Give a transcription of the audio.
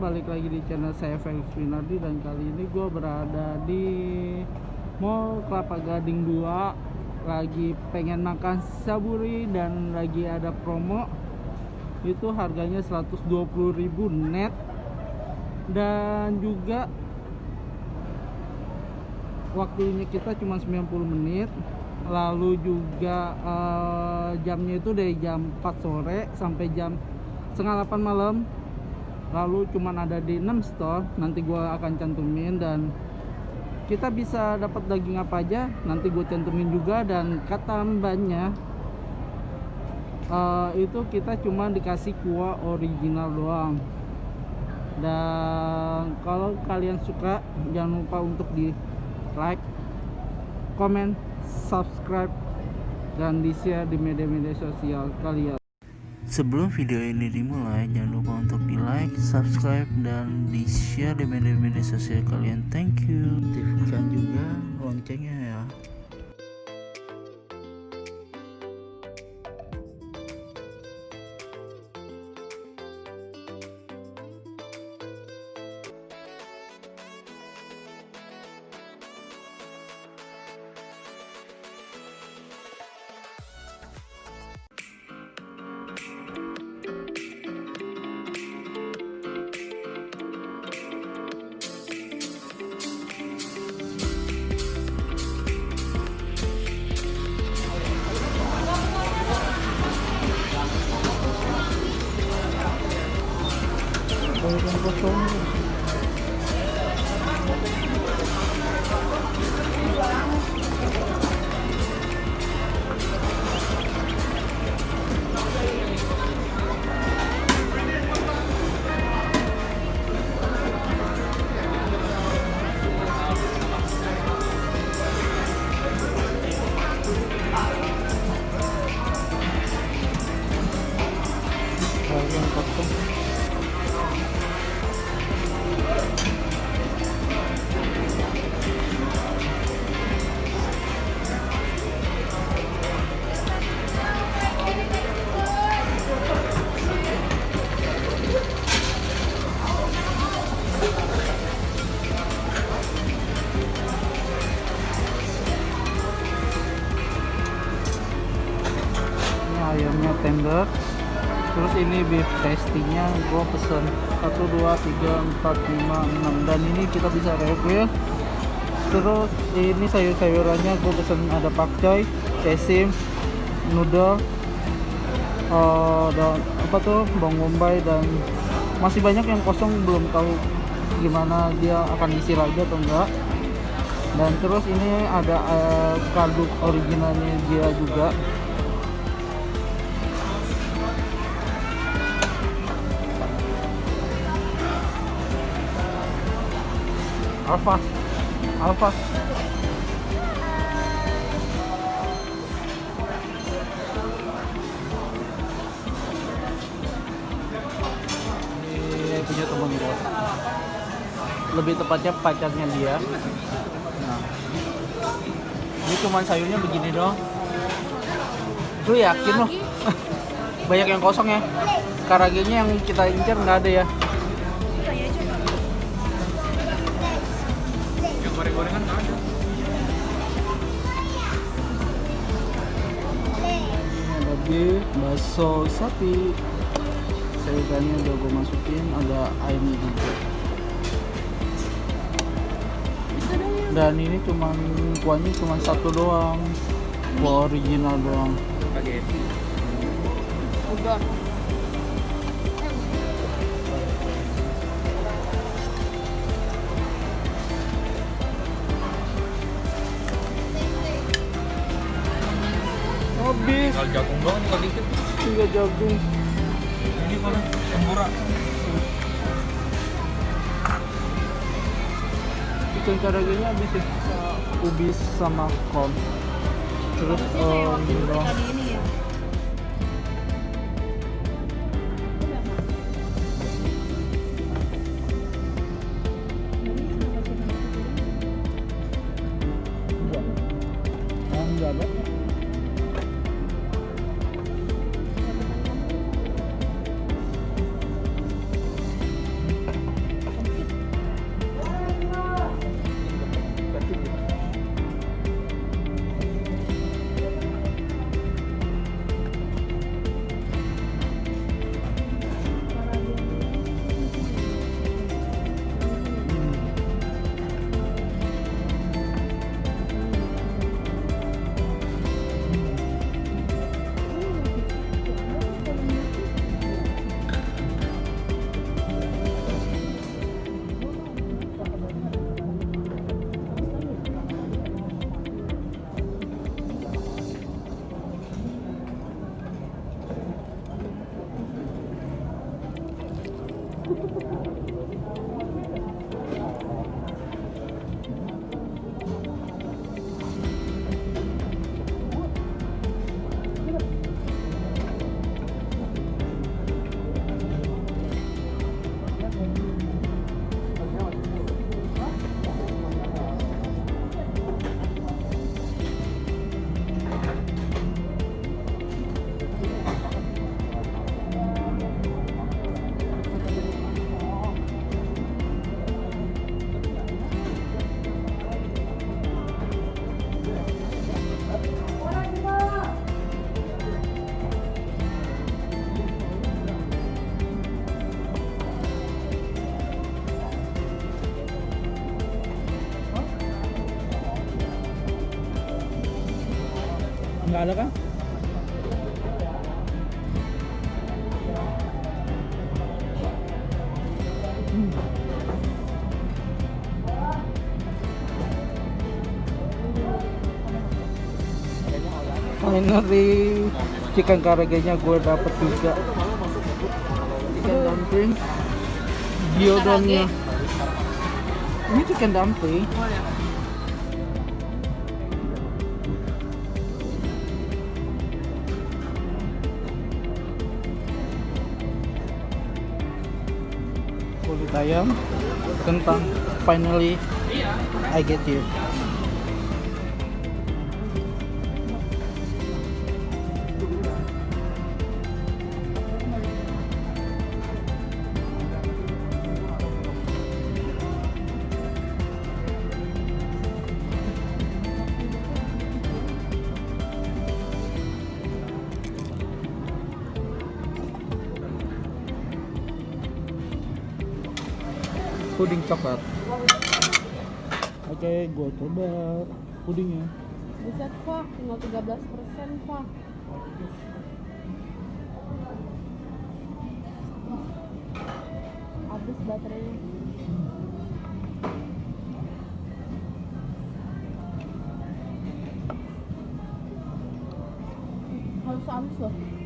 balik lagi di channel saya Felix Winardi dan kali ini gue berada di Mall Kelapa Gading 2 lagi pengen makan saburi dan lagi ada promo. Itu harganya 120.000 net. Dan juga waktunya kita cuma 90 menit. Lalu juga eh, jamnya itu dari jam 4 sore sampai jam setengah 8 malam lalu cuman ada di 6 store nanti gua akan cantumin dan kita bisa dapat daging apa aja nanti gue cantumin juga dan kata mbaknya eh, itu kita cuma dikasih kuah original doang. Dan kalau kalian suka jangan lupa untuk di like comment subscribe dan di share di media-media sosial kalian Sebelum video ini dimulai, jangan lupa untuk di like, subscribe, dan di share di media-media sosial kalian. Thank you. Aktifkan juga loncengnya ya. Ayamnya tender. Terus ini beef tastinya gue pesen 1 2 3 4 5 6 dan ini kita bisa refill. Terus ini sayur-sayurannya gue pesen ada pakcoy sesim noodle eh, dan apa tuh bawang bombay dan masih banyak yang kosong belum tahu gimana dia akan isi lagi atau enggak. Dan terus ini ada eh, kaldu originalnya dia juga Alfa Alfa ini punya temen gue lebih tepatnya pacarnya dia. Nah. Ini cuma sayurnya begini doang. Lu yakin loh banyak yang kosong ya. Karagenya yang kita incar nggak ada ya goreng-gorengan nggak ada. beef, bakso sapi sayurannya udah gue masukin ada ayam juga dan ini cuman kuahnya cuma satu doang kuah original doang Spaghetti. Jagung Ini mana? Tempura. ikan karagenya habis ya ubi sama kol terus eh, ini Nggak ada kan? Finally, chicken karagenya gue dapet juga. Chicken dumpling, gyudonnya. Ini chicken dumpling. kulit ayam kentang finally I get you puding coklat. Oke gue coba pudingnya Buset pak, tinggal 13 persen pak. Habis baterainya. Halus-halus loh